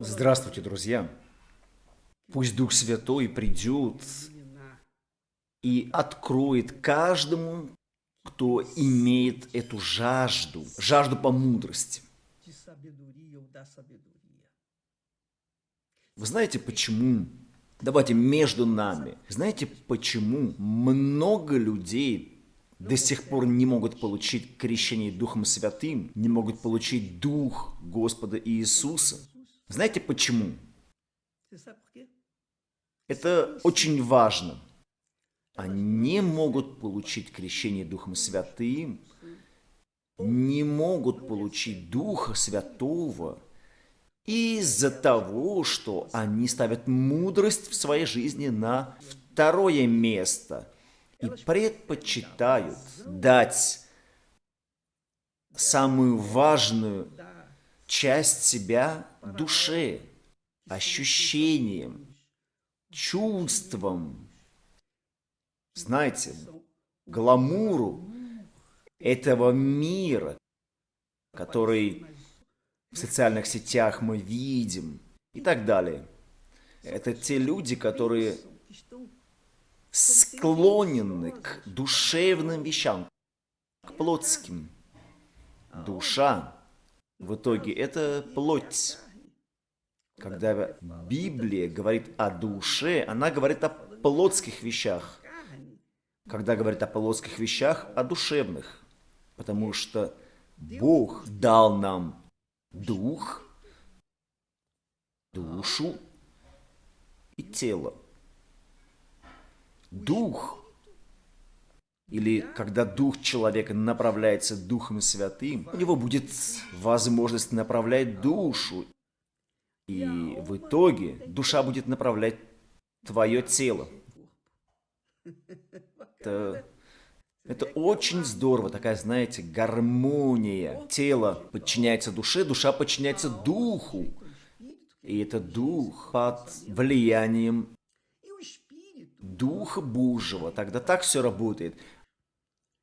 Здравствуйте, друзья! Пусть Дух Святой придет и откроет каждому, кто имеет эту жажду, жажду по мудрости. Вы знаете почему? Давайте между нами. Знаете почему много людей до сих пор не могут получить крещение Духом Святым, не могут получить Дух Господа Иисуса? Знаете почему? Это очень важно. Они могут получить крещение Духом Святым, не могут получить Духа Святого из-за того, что они ставят мудрость в своей жизни на второе место и предпочитают дать самую важную часть себя душе, ощущением, чувством, знаете, гламуру этого мира, который в социальных сетях мы видим и так далее. Это те люди, которые склонены к душевным вещам, к плотским. Душа в итоге это плоть. Когда Библия говорит о душе, она говорит о плотских вещах. Когда говорит о плотских вещах, о душевных. Потому что Бог дал нам дух, душу и тело. Дух или когда дух человека направляется Духом Святым, у него будет возможность направлять душу. И в итоге душа будет направлять твое тело. Это, это очень здорово, такая, знаете, гармония. Тело подчиняется душе, душа подчиняется духу. И это дух под влиянием Духа Божьего. Тогда так все работает.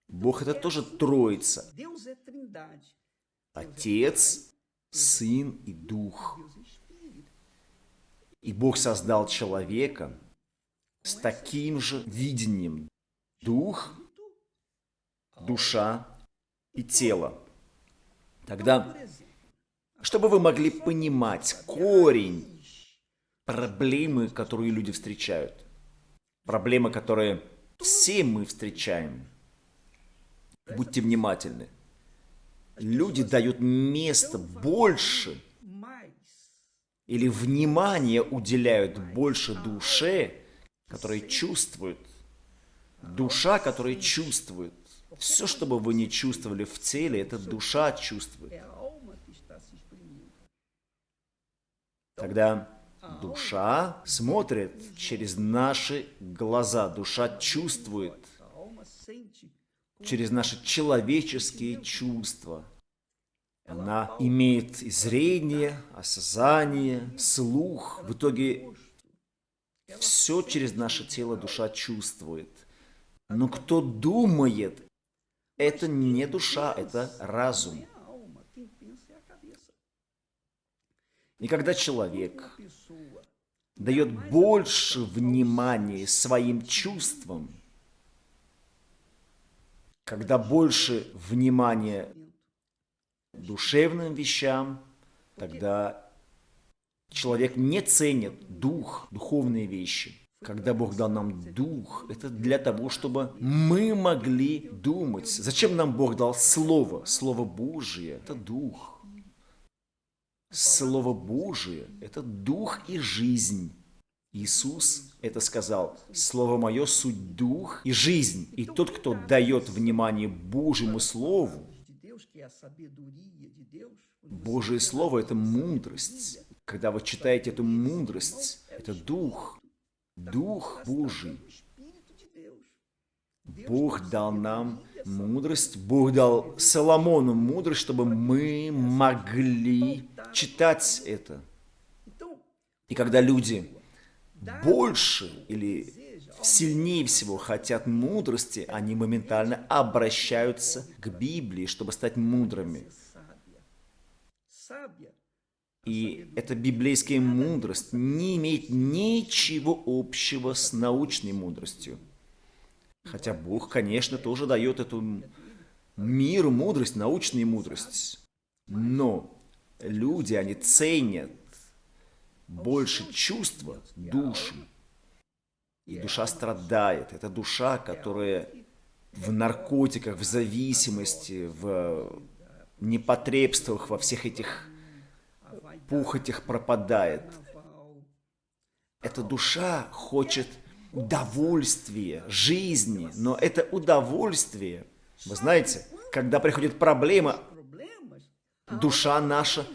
Бог это тоже Троица. Отец, Сын и Дух. И Бог создал человека с таким же видением. Дух, душа и тело. Тогда, чтобы вы могли понимать корень проблемы, которые люди встречают, проблемы, которые все мы встречаем – Будьте внимательны. Люди дают место больше или внимание уделяют больше душе, которая чувствует. Душа, которая чувствует. Все, что бы вы не чувствовали в теле, это душа чувствует. Когда душа смотрит через наши глаза, душа чувствует через наши человеческие чувства. Она имеет зрение, осознание, слух. В итоге все через наше тело душа чувствует. Но кто думает, это не душа, это разум. И когда человек дает больше внимания своим чувствам, когда больше внимания душевным вещам, тогда человек не ценит дух, духовные вещи. Когда Бог дал нам дух, это для того, чтобы мы могли думать. Зачем нам Бог дал Слово? Слово Божие – это дух. Слово Божие – это дух и жизнь. Иисус это сказал, «Слово мое – суть дух и жизнь, и тот, кто дает внимание Божьему Слову, Божье Слово – это мудрость. Когда вы читаете эту мудрость, это дух, дух. Божий. Бог дал нам мудрость, Бог дал Соломону мудрость, чтобы мы могли читать это. И когда люди больше или сильнее всего хотят мудрости, они моментально обращаются к Библии, чтобы стать мудрыми. И эта библейская мудрость не имеет ничего общего с научной мудростью. Хотя Бог, конечно, тоже дает эту миру мудрость, научную мудрость. Но люди, они ценят больше чувства, душу. И душа страдает. Это душа, которая в наркотиках, в зависимости, в непотребствах, во всех этих пухотях пропадает. Эта душа хочет удовольствия, жизни, но это удовольствие, вы знаете, когда приходит проблема, душа наша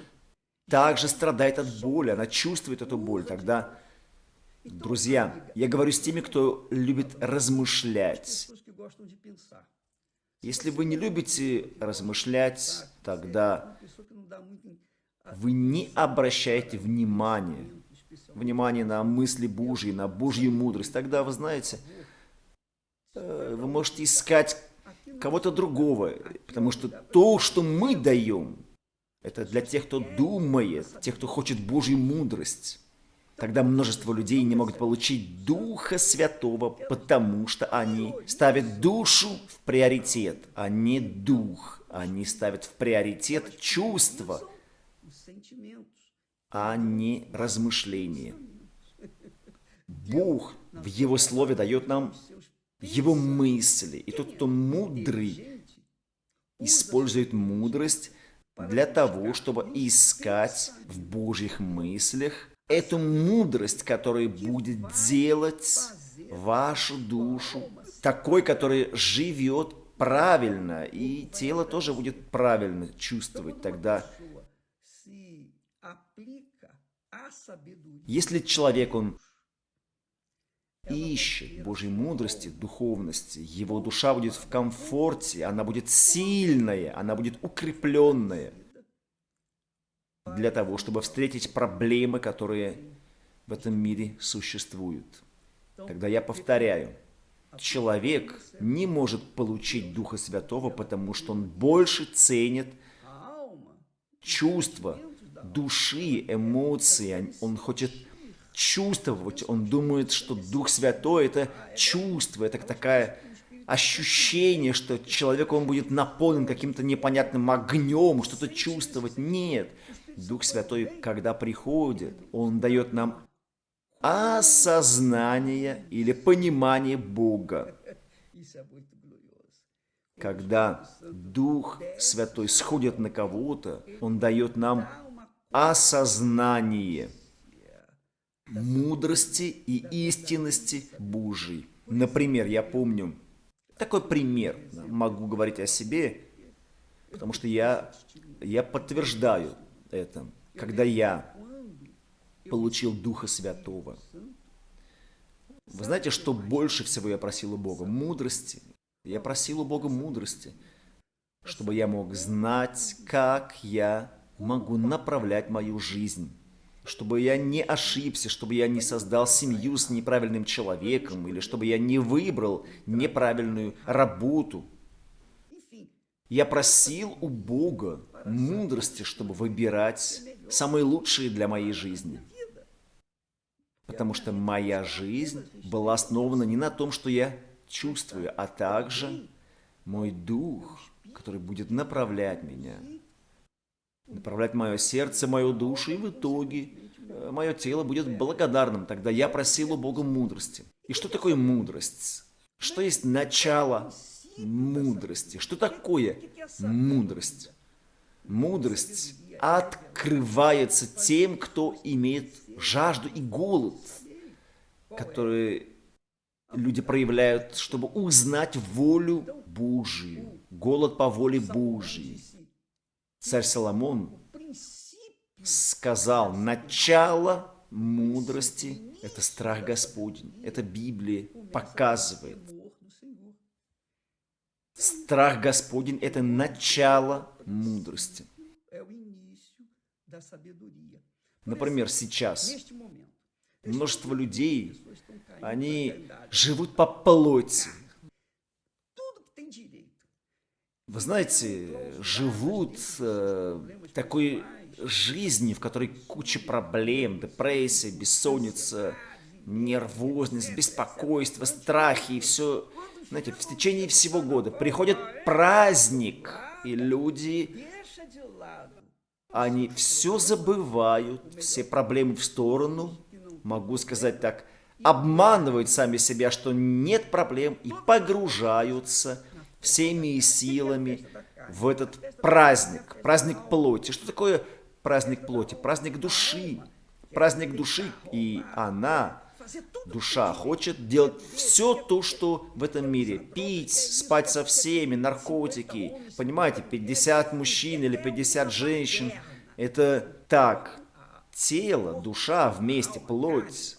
также страдает от боли, она чувствует эту боль. Тогда, друзья, я говорю с теми, кто любит размышлять. Если вы не любите размышлять, тогда вы не обращаете внимания, внимания на мысли Божьи, на Божью мудрость. Тогда, вы знаете, э, вы можете искать кого-то другого, потому что то, что мы даем, это для тех, кто думает, тех, кто хочет Божью мудрость. Тогда множество людей не могут получить Духа Святого, потому что они ставят душу в приоритет, а не дух. Они ставят в приоритет чувства, а не размышления. Бог в Его Слове дает нам Его мысли. И тот, кто мудрый, использует мудрость для того, чтобы искать в Божьих мыслях эту мудрость, которая будет делать вашу душу такой, который живет правильно, и тело тоже будет правильно чувствовать тогда. Если человек, он ищет Божьей мудрости, духовности, его душа будет в комфорте, она будет сильная, она будет укрепленная для того, чтобы встретить проблемы, которые в этом мире существуют. Тогда я повторяю, человек не может получить Духа Святого, потому что он больше ценит чувства, души, эмоции, он хочет чувствовать, он думает, что Дух Святой – это чувство, это такая ощущение, что человек, он будет наполнен каким-то непонятным огнем, что-то чувствовать. Нет. Дух Святой, когда приходит, он дает нам осознание или понимание Бога. Когда Дух Святой сходит на кого-то, Он дает нам осознание – мудрости и истинности Божьей. Например, я помню такой пример, могу говорить о себе, потому что я, я подтверждаю это. Когда я получил Духа Святого, вы знаете, что больше всего я просил у Бога? Мудрости. Я просил у Бога мудрости, чтобы я мог знать, как я могу направлять мою жизнь чтобы я не ошибся, чтобы я не создал семью с неправильным человеком, или чтобы я не выбрал неправильную работу. Я просил у Бога мудрости, чтобы выбирать самые лучшие для моей жизни. Потому что моя жизнь была основана не на том, что я чувствую, а также мой дух, который будет направлять меня, направлять мое сердце, мою душу, и в итоге Э, мое тело будет благодарным. Тогда я просил у Бога мудрости. И что такое мудрость? Что есть начало мудрости? Что такое мудрость? Мудрость открывается тем, кто имеет жажду и голод, которые люди проявляют, чтобы узнать волю Божию, голод по воле Божьей. Царь Соломон сказал, начало мудрости – это страх Господень. Это Библия показывает. Страх Господень – это начало мудрости. Например, сейчас множество людей, они живут по плоти. Вы знаете, живут э, такой жизни, в которой куча проблем, депрессия, бессонница, нервозность, беспокойство, страхи и все, знаете, в течение всего года приходит праздник, и люди, они все забывают, все проблемы в сторону, могу сказать так, обманывают сами себя, что нет проблем, и погружаются всеми силами в этот праздник, праздник плоти. Что такое праздник плоти? Праздник души. Праздник души, и она, душа, хочет делать все то, что в этом мире. Пить, спать со всеми, наркотики. Понимаете, 50 мужчин или 50 женщин. Это так. Тело, душа вместе, плоть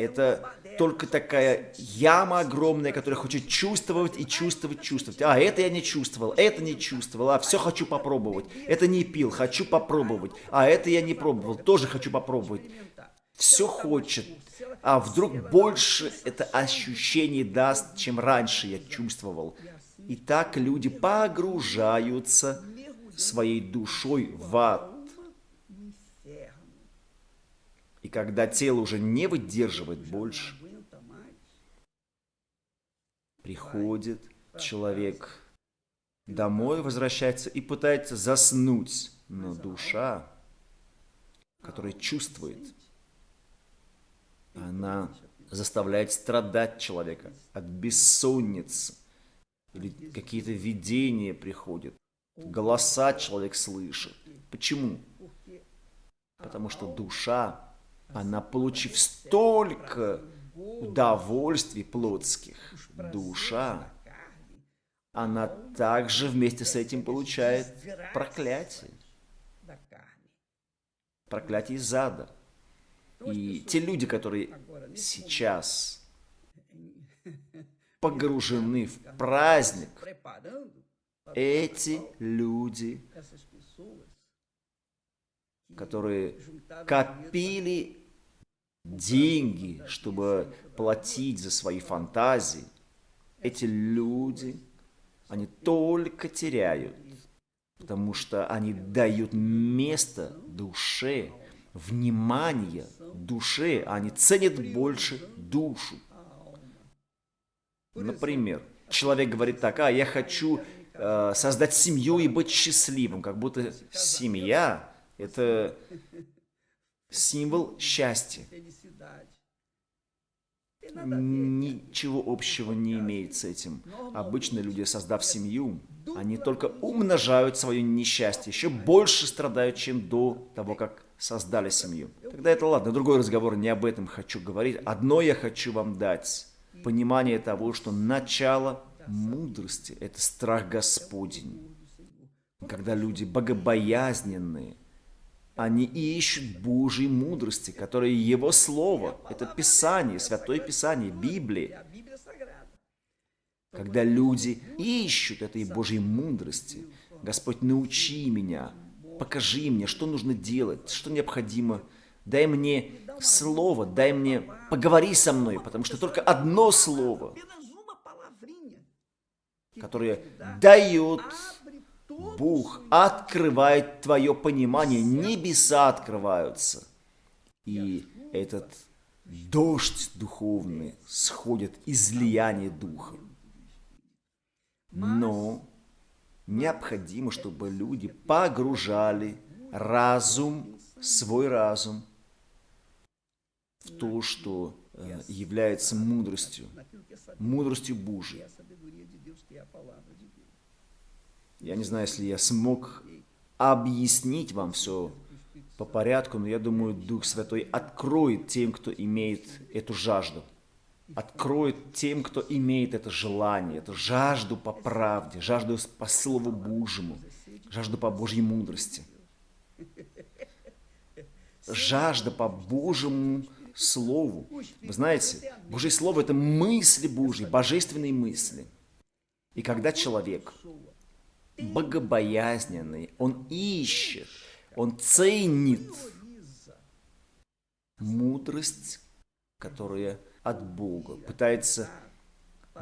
это только такая яма огромная, которая хочет чувствовать и чувствовать, чувствовать. А, это я не чувствовал, это не чувствовал, а все хочу попробовать. Это не пил, хочу попробовать. А, это я не пробовал, тоже хочу попробовать. Все хочет. А вдруг больше это ощущение даст, чем раньше я чувствовал. И так люди погружаются своей душой в ад. И когда тело уже не выдерживает больше, приходит человек домой, возвращается и пытается заснуть. Но душа, которая чувствует, она заставляет страдать человека от бессонницы. Или какие-то видения приходят. Голоса человек слышит. Почему? Потому что душа она, получив столько удовольствий плотских, душа, она также вместе с этим получает проклятие. Проклятие из ада. И те люди, которые сейчас погружены в праздник, эти люди, которые копили деньги, чтобы платить за свои фантазии, эти люди, они только теряют, потому что они дают место душе, внимание душе, они ценят больше душу. Например, человек говорит так, а я хочу э, создать семью и быть счастливым, как будто семья – это символ счастья. Ничего общего не имеет с этим. Обычно люди, создав семью, они только умножают свое несчастье, еще больше страдают, чем до того, как создали семью. Тогда это ладно, другой разговор, не об этом хочу говорить. Одно я хочу вам дать. Понимание того, что начало мудрости – это страх Господень. Когда люди богобоязненные, они ищут Божьей мудрости, которая Его Слово. Это Писание, Святое Писание, Библия. Когда люди ищут этой Божьей мудрости, Господь, научи меня, покажи мне, что нужно делать, что необходимо. Дай мне слово, дай мне, поговори со мной, потому что только одно слово, которое дает Бог открывает твое понимание, небеса открываются. И этот дождь духовный сходит излияние Духа. Но необходимо, чтобы люди погружали разум, свой разум в то, что э, является мудростью, мудростью Божией. Я не знаю, если я смог объяснить вам все по порядку, но я думаю, Дух Святой откроет тем, кто имеет эту жажду. Откроет тем, кто имеет это желание, эту жажду по правде, жажду по Слову Божьему, жажду по Божьей мудрости. Жажда по Божьему Слову. Вы знаете, Божье Слово – это мысли Божьи, божественные мысли. И когда человек богобоязненный, он ищет, он ценит мудрость, которая от Бога, пытается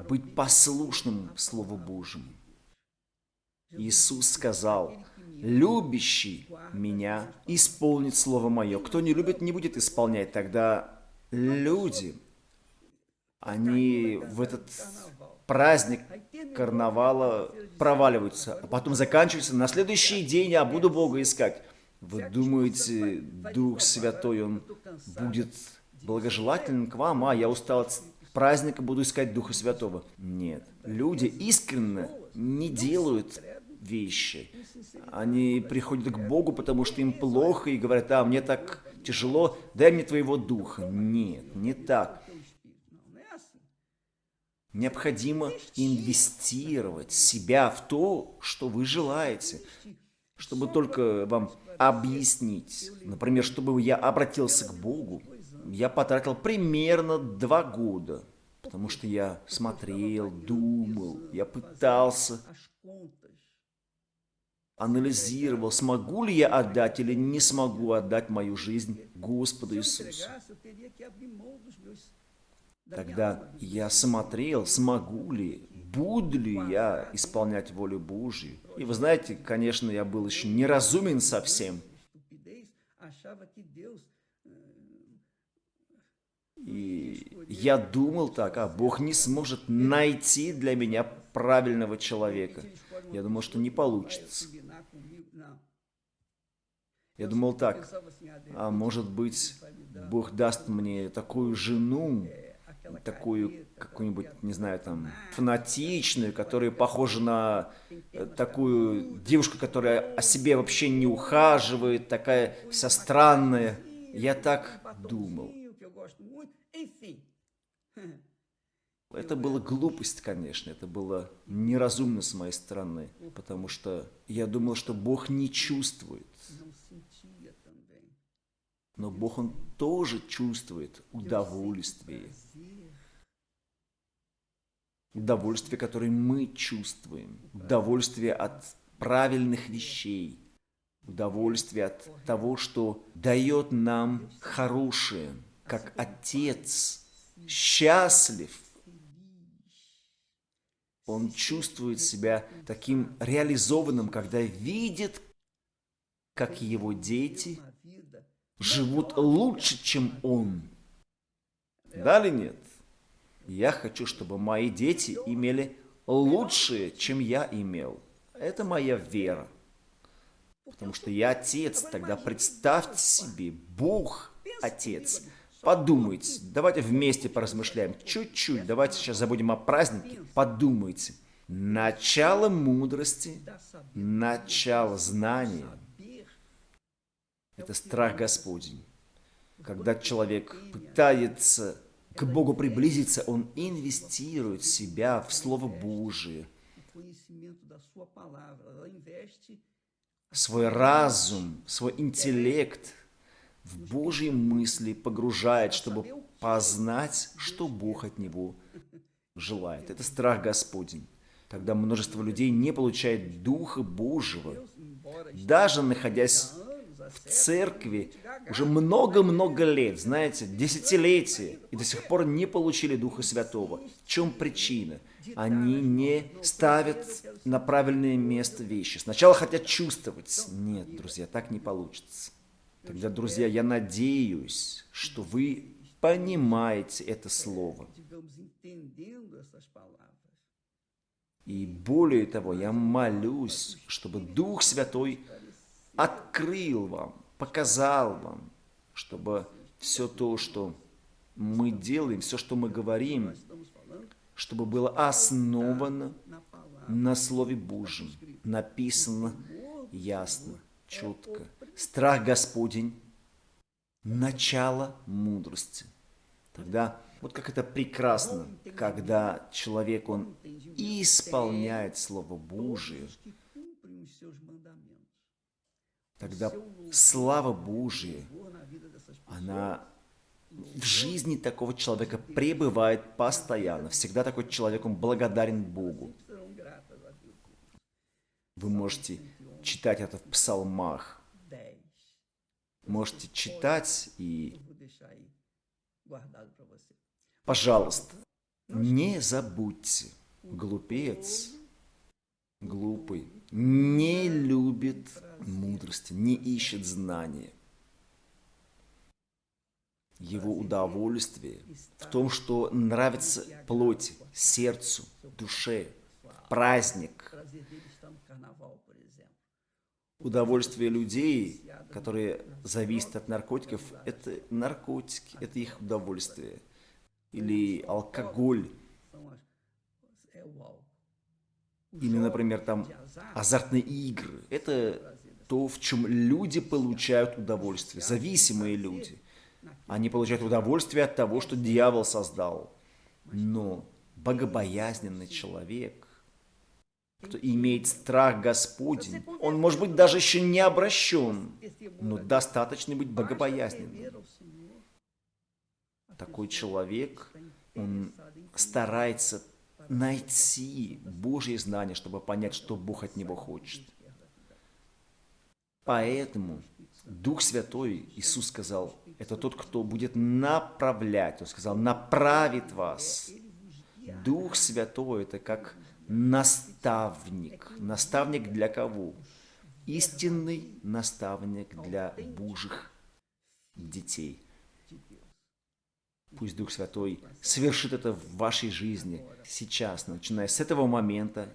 быть послушным Слову Божьему. Иисус сказал, «Любящий Меня исполнит Слово Мое». Кто не любит, не будет исполнять. Тогда люди, они в этот праздник карнавала проваливаются, а потом заканчивается. На следующий день я буду Бога искать. Вы думаете, Дух Святой, Он будет благожелательным к вам? А, я устал от праздника, буду искать Духа Святого. Нет. Люди искренне не делают вещи. Они приходят к Богу, потому что им плохо, и говорят, а, мне так тяжело, дай мне твоего Духа. Нет, не так. Необходимо инвестировать себя в то, что вы желаете, чтобы только вам объяснить. Например, чтобы я обратился к Богу, я потратил примерно два года, потому что я смотрел, думал, я пытался, анализировал, смогу ли я отдать или не смогу отдать мою жизнь Господу Иисусу. Тогда я смотрел, смогу ли, буду ли я исполнять волю Божью. И вы знаете, конечно, я был еще неразумен совсем. И я думал так, а Бог не сможет найти для меня правильного человека. Я думал, что не получится. Я думал так, а может быть, Бог даст мне такую жену, такую какую-нибудь, не знаю, там, фанатичную, которая похожа на э, такую девушку, которая о себе вообще не ухаживает, такая вся странная. Я так думал. Это была глупость, конечно, это было неразумно с моей стороны, потому что я думал, что Бог не чувствует. Но Бог, Он тоже чувствует удовольствие. Удовольствие, которое мы чувствуем. Удовольствие от правильных вещей. Удовольствие от того, что дает нам хорошее, как Отец счастлив. Он чувствует себя таким реализованным, когда видит, как его дети живут лучше, чем он. Да или нет? Я хочу, чтобы мои дети имели лучшее, чем я имел. Это моя вера. Потому что я отец. Тогда представьте себе, Бог отец. Подумайте, давайте вместе поразмышляем. Чуть-чуть, давайте сейчас забудем о празднике. Подумайте. Начало мудрости, начало знания – это страх Господень. Когда человек пытается к Богу приблизиться, он инвестирует себя в Слово Божие, свой разум, свой интеллект в Божьи мысли погружает, чтобы познать, что Бог от него желает. Это страх Господень. Тогда множество людей не получает Духа Божьего, даже находясь в церкви уже много-много лет, знаете, десятилетия, и до сих пор не получили Духа Святого. В чем причина? Они не ставят на правильное место вещи. Сначала хотят чувствовать. Нет, друзья, так не получится. Тогда, друзья, я надеюсь, что вы понимаете это слово. И более того, я молюсь, чтобы Дух Святой открыл вам, показал вам, чтобы все то, что мы делаем, все, что мы говорим, чтобы было основано на Слове Божьем, написано ясно, четко. Страх Господень – начало мудрости. Тогда вот как это прекрасно, когда человек, он исполняет Слово Божие, тогда слава Божия, она в жизни такого человека пребывает постоянно. Всегда такой человек, он благодарен Богу. Вы можете читать это в псалмах. Можете читать и... Пожалуйста, не забудьте, глупец, глупый, не любит мудрости, не ищет знания. Его удовольствие в том, что нравится плоти, сердцу, душе, праздник. Удовольствие людей, которые зависят от наркотиков, это наркотики, это их удовольствие. Или алкоголь. Или, например, там азартные игры. Это то, в чем люди получают удовольствие, зависимые люди. Они получают удовольствие от того, что дьявол создал. Но богобоязненный человек, кто имеет страх Господень, он, может быть, даже еще не обращен, но достаточно быть богобоязненным. Такой человек, он старается найти Божье знание, чтобы понять, что Бог от него хочет. Поэтому Дух Святой, Иисус сказал, это тот, кто будет направлять. Он сказал, направит вас. Дух Святой – это как наставник. Наставник для кого? Истинный наставник для Божьих детей. Пусть Дух Святой совершит это в вашей жизни сейчас, начиная с этого момента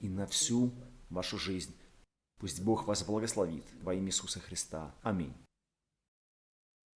и на всю вашу жизнь. Пусть Бог вас благословит во имя Иисуса Христа. Аминь.